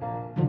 Bye.